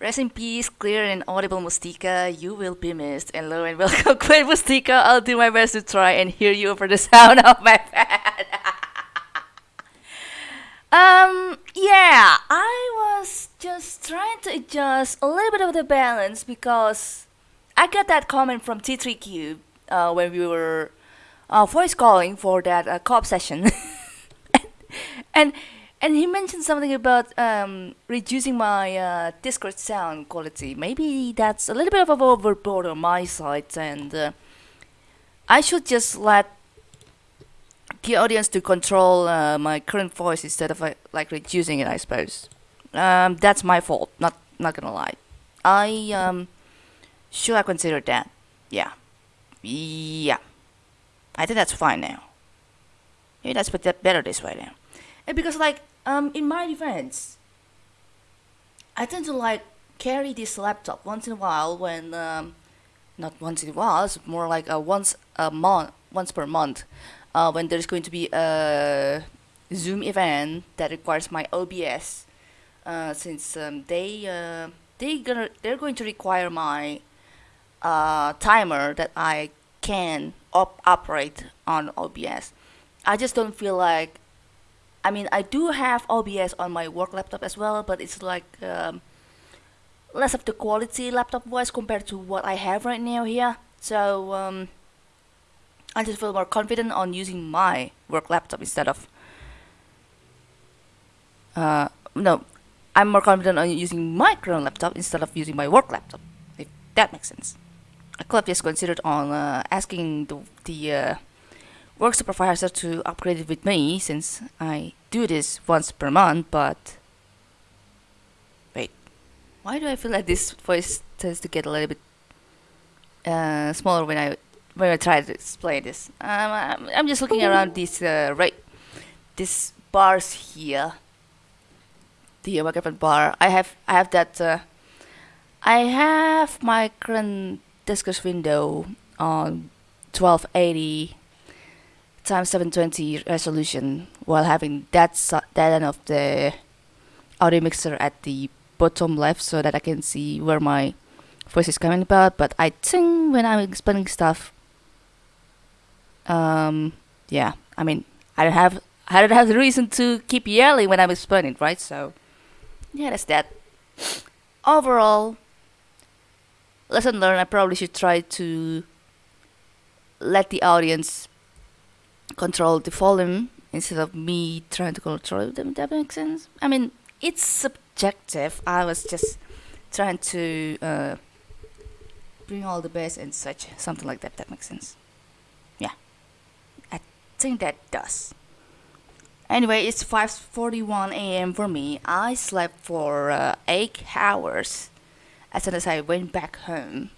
Rest in peace, clear and audible Mustika. You will be missed. And hello and welcome, Queen Mustika. I'll do my best to try and hear you over the sound of my fan. um, yeah, I was just trying to adjust a little bit of the balance because I got that comment from T3 Cube uh, when we were uh, voice calling for that uh, co-op session, and and he mentioned something about um, reducing my uh, Discord sound quality. Maybe that's a little bit of overboard on my side, and uh, I should just let the audience to control uh, my current voice instead of uh, like reducing it. I suppose um, that's my fault. Not not gonna lie. I um, should I consider that? Yeah, yeah. I think that's fine now. Maybe that's better this way now. And because like um in my defense, I tend to like carry this laptop once in a while when um not once in a while, it's more like a once a month once per month. Uh, when there's going to be a Zoom event that requires my OBS, uh, since um, they uh, they gonna they're going to require my uh, timer that I can op- operate on OBS. I just don't feel like. I mean, I do have OBS on my work laptop as well, but it's like um, less of the quality laptop voice compared to what I have right now here. So um, I just feel more confident on using my work laptop instead of. Uh, no, I'm more confident on using my current laptop instead of using my work laptop. If that makes sense. I could have just considered on uh, asking the, the uh, work supervisor to upgrade it with me since I do this once per month, but wait, why do I feel like this voice tends to get a little bit uh, smaller when I when I try to explain this? Um, I'm, I'm just looking around these uh, right these bars here, the microphone bar. I have I have that. Uh, I have my current Discord window on 1280 times 720 resolution while having that that end of the audio mixer at the bottom left so that I can see where my voice is coming about. But I think when I'm explaining stuff um yeah I mean I don't have I don't have the reason to keep yelling when I'm explaining right? So yeah that's that. Overall lesson learned, I probably should try to let the audience control the volume instead of me trying to control them. That makes sense. I mean, it's subjective. I was just trying to uh, bring all the bass and such, something like that. That makes sense. Yeah, I think that does. Anyway, it's 5:41 a.m. for me. I slept for uh, eight hours as soon as I went back home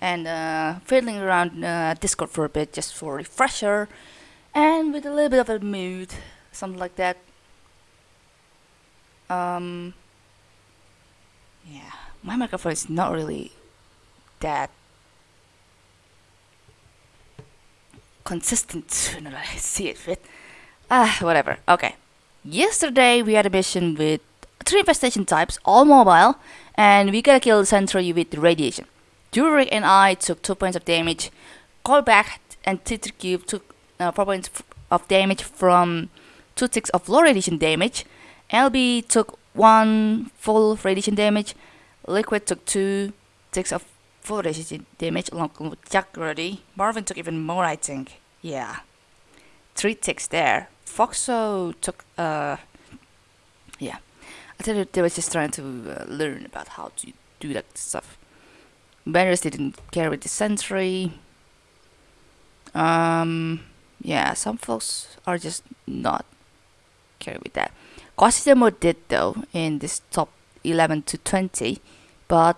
and uh, fiddling around uh, Discord for a bit just for refresher and with a little bit of a mood, something like that. Um, yeah, my microphone is not really that consistent when I see it fit. Ah, whatever. Okay. Yesterday we had a mission with three infestation types, all mobile, and we gotta kill the Sentry with radiation. Jurek and I took 2 points of damage, Callback and Cube took uh, 4 points of damage from 2 ticks of low radiation damage, LB took 1 full radiation damage, Liquid took 2 ticks of full radiation damage along with Jack already. Marvin took even more I think, yeah. 3 ticks there. Foxo took, uh, yeah. I think they were just trying to uh, learn about how to do that stuff. Banners didn't carry the sentry. Um, yeah, some folks are just not carry with that. Quasidemo did though in this top 11 to 20, but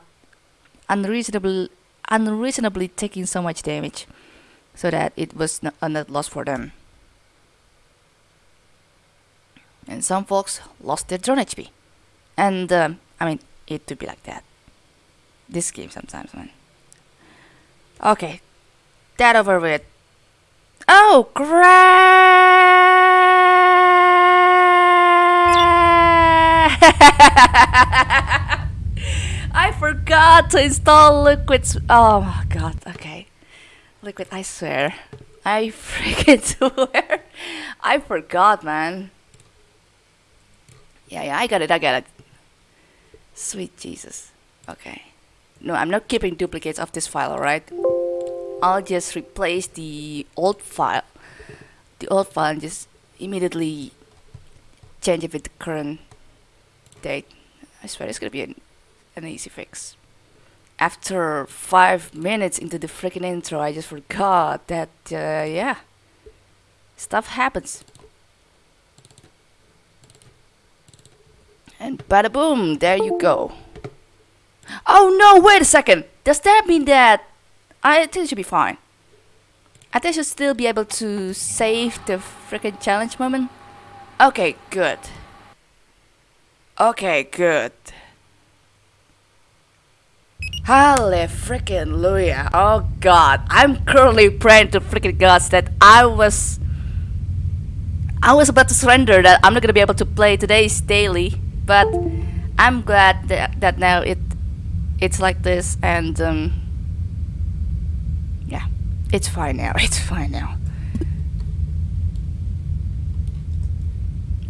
unreasonably, unreasonably taking so much damage, so that it was not a net loss for them. And some folks lost their drone HP. And um, I mean, it to be like that. This game sometimes, man. Okay, that over with. Oh, crap! I forgot to install Liquid. Oh my god, okay. Liquid, I swear. I freaking swear. I forgot, man. Yeah, yeah, I got it, I got it. Sweet Jesus. Okay. No, I'm not keeping duplicates of this file, alright? I'll just replace the old file. The old file and just immediately change it with the current date. I swear it's gonna be an, an easy fix. After five minutes into the freaking intro, I just forgot that, uh, yeah, stuff happens. And bada boom, there you go. Oh no, wait a second. Does that mean that I think it should be fine? I think I should still be able to save the freaking challenge moment. Okay, good. Okay, good. Holy freaking Luya. Oh god. I'm currently praying to freaking gods that I was I was about to surrender that I'm not gonna be able to play today's daily but I'm glad that, that now it it's like this and um, it's fine now it's fine now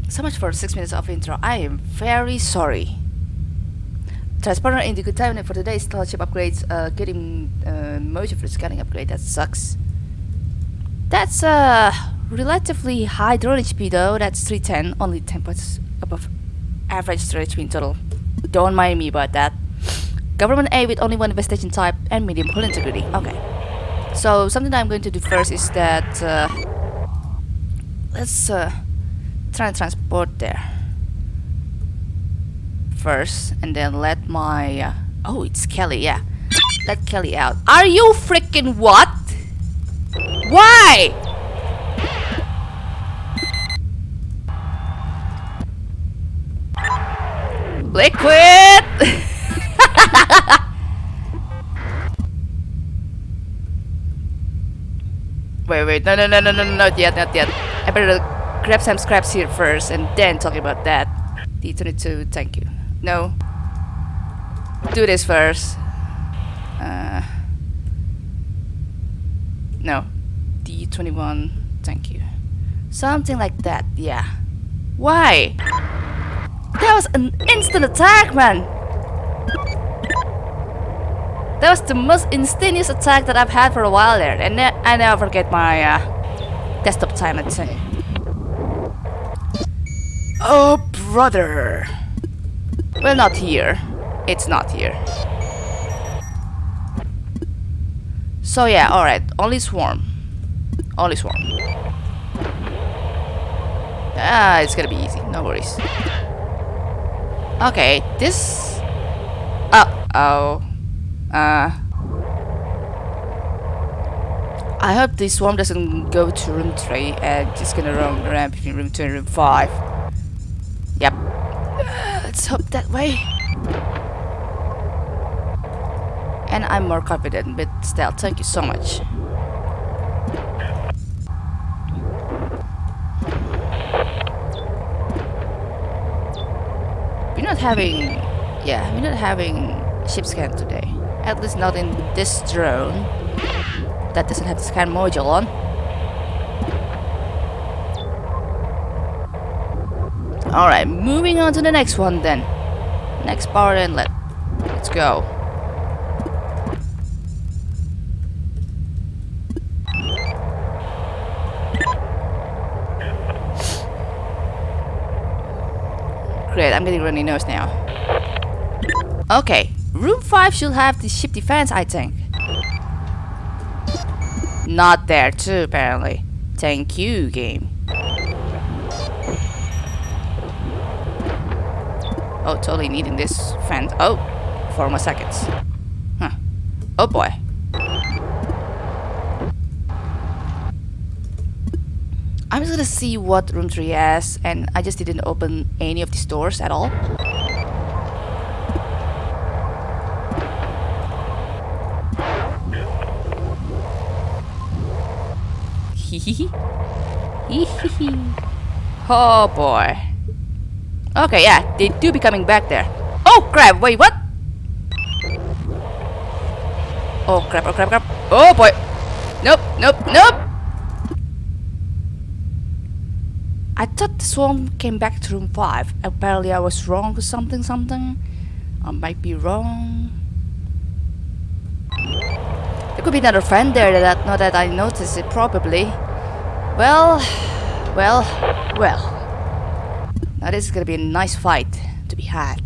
so much for 6 minutes of intro I am very sorry the good time for today's scholarship upgrades uh, getting uh, motion for scanning upgrade that sucks that's a uh, relatively high drone HP though that's 310 only 10 points above average storage in total. Don't mind me about that. Government A with only one investigation type and medium hull integrity. Okay. So something I'm going to do first is that uh, let's uh, try and transport there first, and then let my uh, oh it's Kelly yeah. Let Kelly out. Are you freaking what? Why? Liquid! wait, wait, no, no, no, no, no, not yet, not yet. I better grab some scraps here first and then talk about that. D22, thank you. No. Do this first. Uh, no. D21, thank you. Something like that, yeah. Why? That was an instant attack, man! That was the most instantaneous attack that I've had for a while there, and I never forget my uh, desktop time at say. Oh, brother! Well, not here. It's not here. So yeah, alright, only swarm. Only swarm. Ah, it's gonna be easy, no worries. Okay, this... Uh-oh. Uh... I hope this swarm doesn't go to room 3 and just gonna roam around between room 2 and room 5. Yep. Uh, let's hope that way. And I'm more confident but still, Thank you so much. We're not having, yeah, we're not having ship scan today. At least not in this drone that doesn't have the scan module on. Alright, moving on to the next one then. Next power inlet. Let's go. Great, I'm getting runny nose now. Okay, room 5 should have the ship defense, I think. Not there too, apparently. Thank you, game. Oh, totally needing this fence. Oh, four more seconds. Huh. Oh boy. I'm just gonna see what room 3 has and I just didn't open any of these doors at all. oh boy. Okay, yeah, they do be coming back there. Oh crap, wait, what? Oh crap, oh crap, crap. Oh boy. Nope, nope, nope. I thought the swarm came back to room 5. Apparently I was wrong or something something. I might be wrong. There could be another friend there that not that I noticed it probably. Well, well, well. Now this is gonna be a nice fight to be had.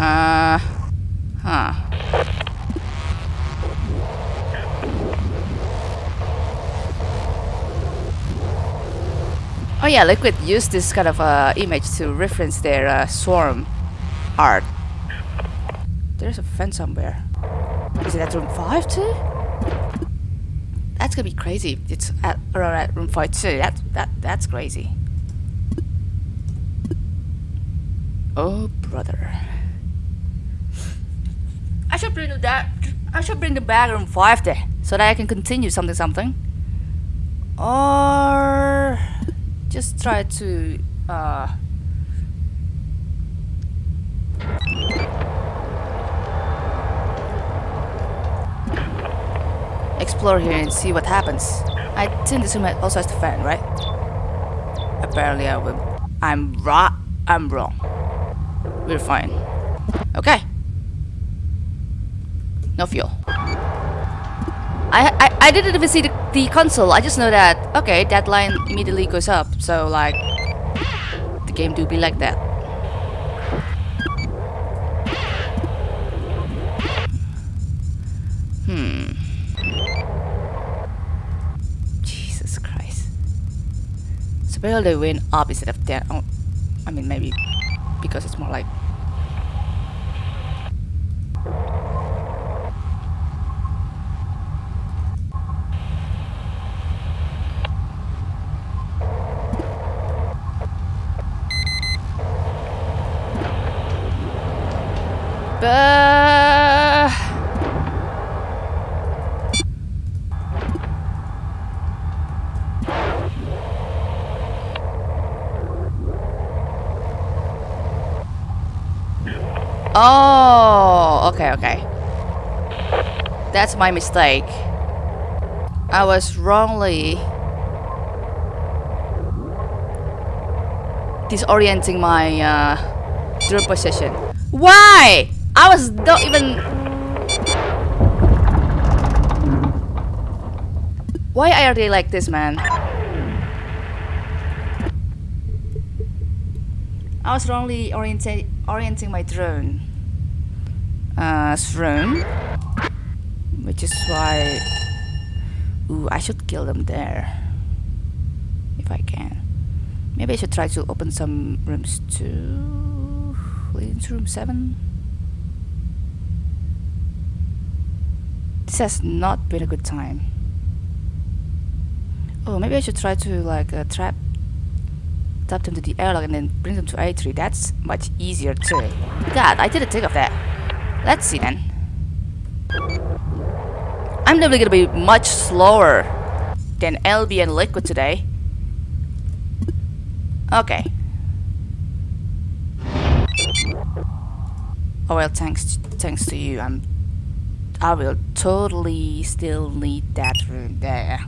Uh, huh. Yeah, Liquid used this kind of uh, image to reference their uh, swarm art. There's a fence somewhere. Is it at room 5 too? That's gonna be crazy. It's at around at room 5 too. That, that, that's crazy. Oh brother. I should bring that. I should bring the bag room five there, so that I can continue something something. Or just try to uh, explore here and see what happens. I think this room also has the fan, right? Apparently, I will. I'm right. I'm wrong. We're fine. Okay. No fuel. I, I, I didn't even see the, the console. I just know that, okay, that line immediately goes up. So, like, the game do be like that. Hmm. Jesus Christ. So, they went up instead of down. Oh, I mean, maybe because it's more like Uh... Oh, okay, okay. That's my mistake. I was wrongly disorienting my uh, position. Why? I was not even... Why are they like this, man? I was wrongly orienting orienting my drone. Uh, drone. Which is why... Ooh, I should kill them there. If I can. Maybe I should try to open some rooms too. Into room 7? This has not been a good time. Oh, maybe I should try to like uh, trap tap them to the airlock and then bring them to A3. That's much easier too. God, I didn't think of that. Let's see then. I'm definitely gonna be much slower than LB and Liquid today. Okay. Oh well, thanks thanks to you, I'm I will totally still need that room there.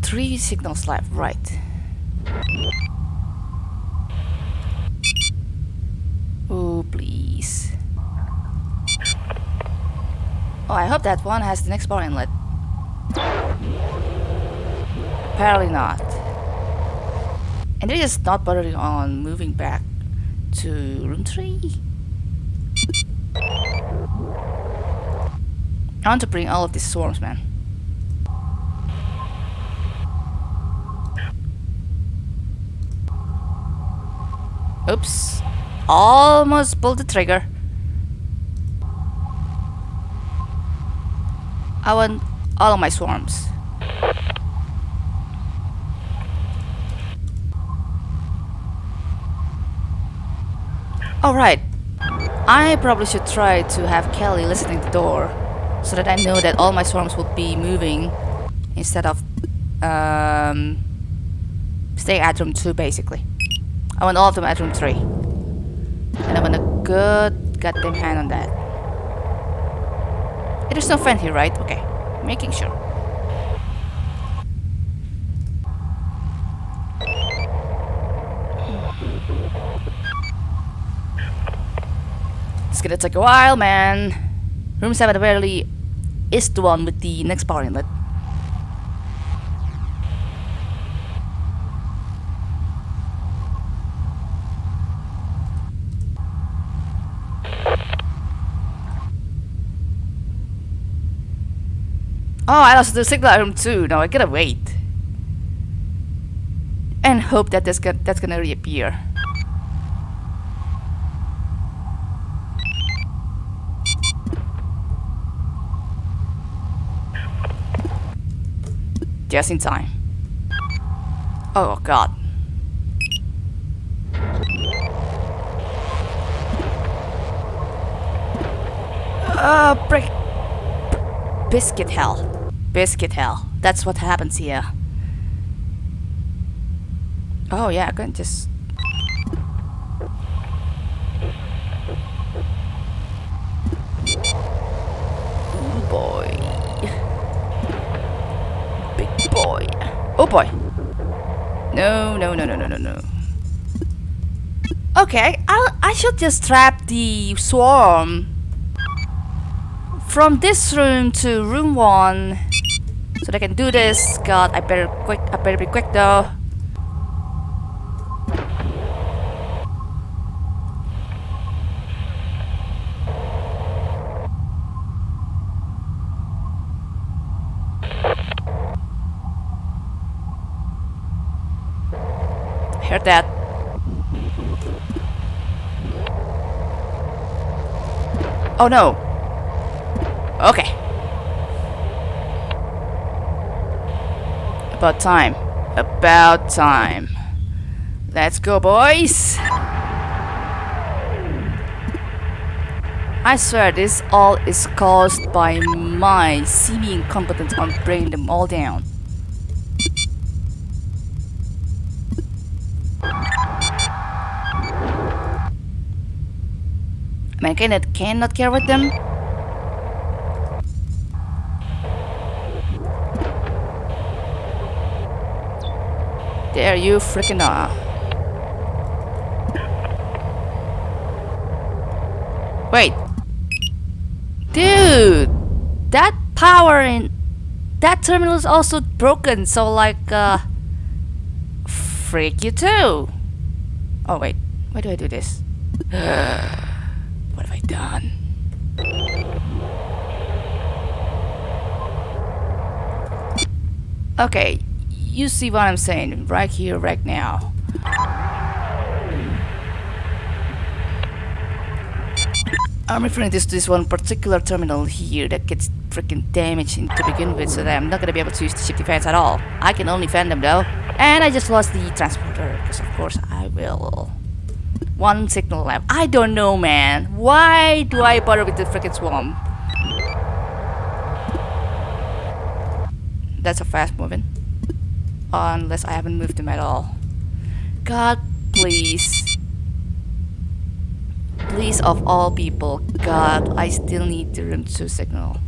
Three signals left, right. Oh, please. Oh, I hope that one has the next power inlet. Apparently not. And they're just not bothering on moving back to room 3. I want to bring all of these swarms, man. Oops. Almost pulled the trigger. I want all of my swarms. Alright. I probably should try to have Kelly listening to the door so that I know that all my swarms will be moving instead of um, staying at room 2 basically. I want all of them at room 3. And I want a good goddamn hand on that. It is no friend here, right? Okay, making sure. It's gonna take a while, man. Room 7 apparently is the one with the next power inlet. Oh, I lost the signal at room 2. Now I gotta wait. And hope that that's that's gonna reappear. Just in time. Oh god. Uh, break. Biscuit hell. Biscuit hell. That's what happens here. Oh yeah, I can just... Oh boy. Big boy. Oh boy. No, no, no, no, no, no, no. Okay, I'll, I should just trap the swarm from this room to room one so they can do this. God, I better quick. I better be quick though. That. Oh no. Okay. About time. About time. Let's go, boys! I swear this all is caused by my seeming incompetence on bringing them all down. Man cannot, cannot care with them? There you freaking are. Wait. Dude! That power in that terminal is also broken, so like uh freak you too. Oh wait, why do I do this? what have I done? Okay, you see what I'm saying right here, right now. I'm referring this to this one particular terminal here that gets freaking damaged to begin with, so that I'm not gonna be able to use the ship defense at all. I can only fend them though. And I just lost the transporter, because of course I will. One signal left. I don't know, man. Why do I bother with the freaking swarm? That's a fast moving. Unless I haven't moved him at all. God, please. Please, of all people, God, I still need the room 2 signal.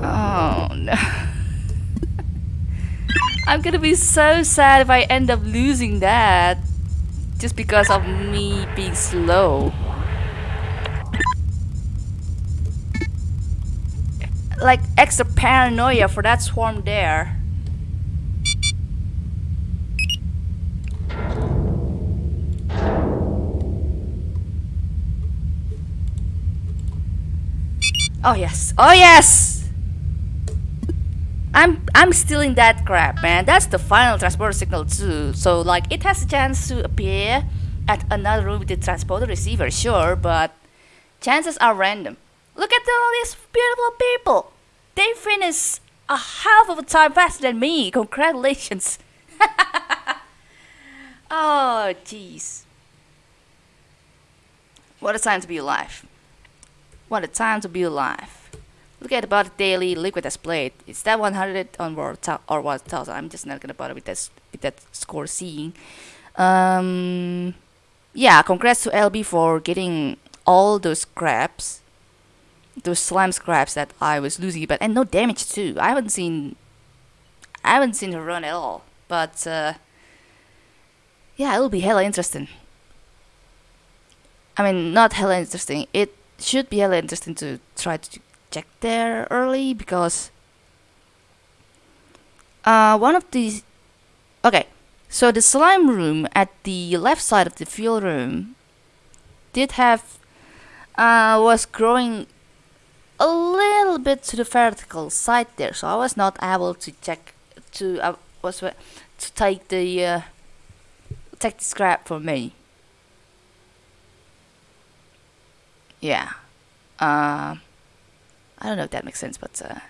Oh no. I'm gonna be so sad if I end up losing that just because of me being slow. Like extra paranoia for that swarm there. Oh yes. Oh yes! I'm I'm stealing that crap, man. That's the final transporter signal too. So like it has a chance to appear at another room with the transporter receiver, sure, but chances are random. Look at all these beautiful people. They finish a half of a time faster than me. Congratulations. Oh, jeez. What a time to be alive. What a time to be alive. Look at about daily liquid displayed. Is that 100 on or, or 1000? I'm just not gonna bother with that, with that score seeing. Um, yeah, congrats to LB for getting all those scraps. Those slime scraps that I was losing, but and no damage too. I haven't seen I haven't seen her run at all. But uh, yeah, it'll be hella interesting. I mean, not hella interesting. It should be hella interesting to try to check there early because uh, one of these. Okay, so the slime room at the left side of the field room did have uh, was growing a little bit to the vertical side there, so I was not able to check to uh, was to take the uh, take the scrap for me. Yeah. Uh, I don't know if that makes sense, but uh,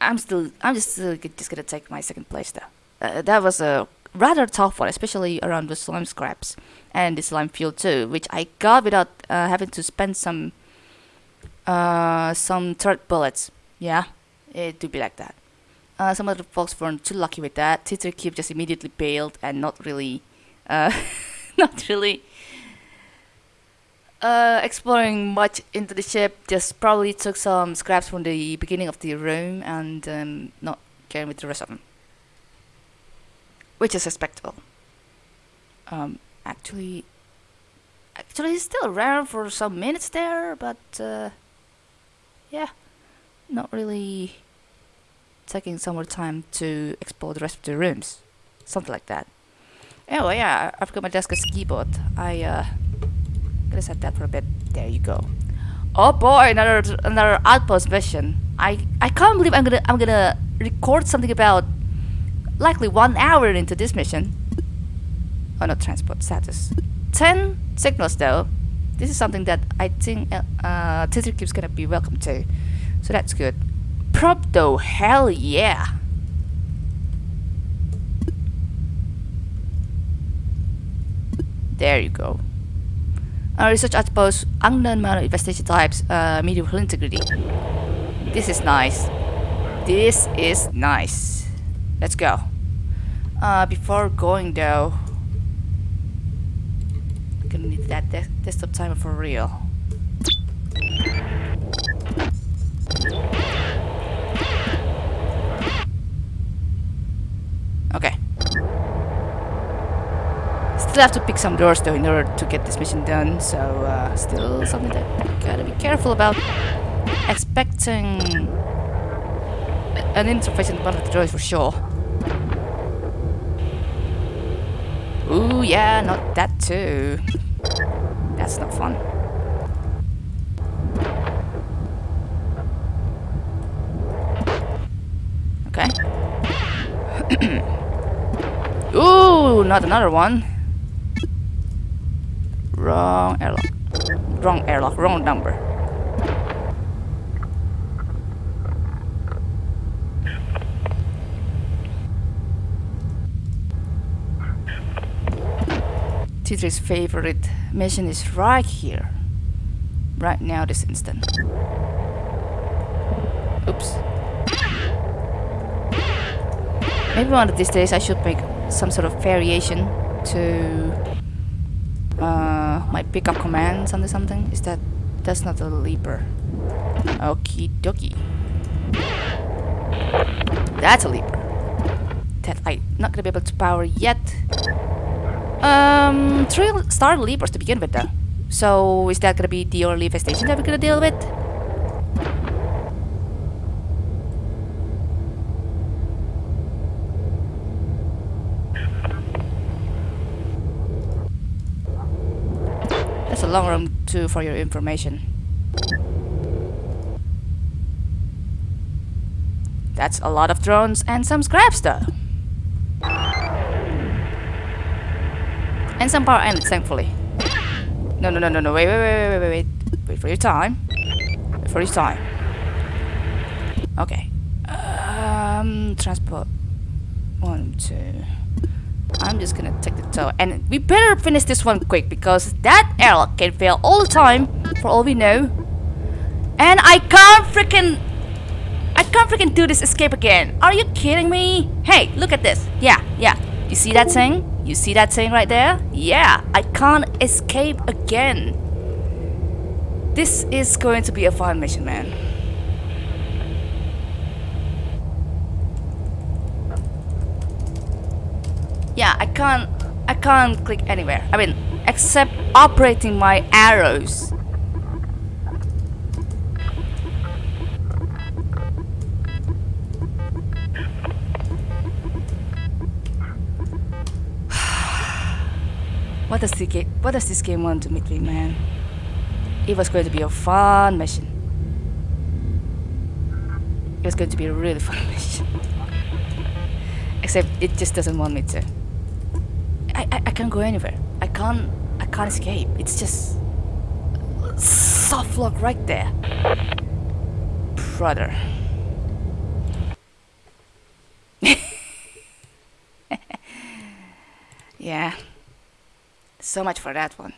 I'm still I'm just uh, just gonna take my second place though. Uh, that was a rather tough one, especially around the slime scraps and the slime fuel too, which I got without uh, having to spend some uh, some third bullets. Yeah, it do be like that. Uh, some other folks weren't too lucky with that. T3 Cube just immediately bailed and not really, not really uh, exploring much into the ship. Just probably took some scraps from the beginning of the room and um, not caring with the rest of them, which is respectable. Um, actually, actually, it's still around for some minutes there, but uh, yeah, not really taking some more time to explore the rest of the rooms. Something like that. Anyway, yeah, I've got my desk as keyboard. I, uh, gonna set that for a bit. There you go. Oh boy, another another outpost mission. I I can't believe I'm gonna I'm gonna record something about likely one hour into this mission. Oh, not transport status. Ten signals though. This is something that I think uh, uh Keeps gonna be welcome to, so that's good prop though, hell yeah. There you go. Uh, research outpost, unknown amount investigation types, uh, medium integrity. This is nice. This is nice. Let's go. Uh, before going though, I'm gonna need that de desktop timer for real. Still have to pick some doors though in order to get this mission done, so uh, still something that gotta be careful about. Expecting an interface in one of the doors for sure. Ooh, yeah, not that too. That's not fun. Okay. Ooh, not another one. Wrong airlock. Wrong airlock, wrong number. T3's favorite mission is right here. Right now, this instant. Oops. Maybe one of these days I should make some sort of variation to uh, my pickup command under something. Is that that's not a leaper. Okie dokie. That's a leaper. That I'm not gonna be able to power yet. Um three star leapers to begin with though. So is that gonna be the only infestation that we're gonna deal with long room too for your information. That's a lot of drones and some scraps though. And some power islands, thankfully. No, no, no, no, no, wait, wait, wait, wait, wait, wait. Wait for your time. Wait for your time. Okay. Um, transport. One, two. I'm just gonna take the tower. And we better finish this one quick because that airlock can fail all the time, for all we know. And I can't freaking... I can't freaking do this escape again. Are you kidding me? Hey, look at this. Yeah, yeah. You see that thing? You see that thing right there? Yeah, I can't escape again. This is going to be a fun mission, man. Yeah, I can't I can't click anywhere. I mean, except operating my arrows. what does the game what does this game want to meet me, man? It was going to be a fun mission. It was going to be a really fun mission. Except it just doesn't want me to. I, can't go anywhere. I can't I can't escape. It's just soft lock right there. Brother. yeah. So much for that one.